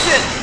现。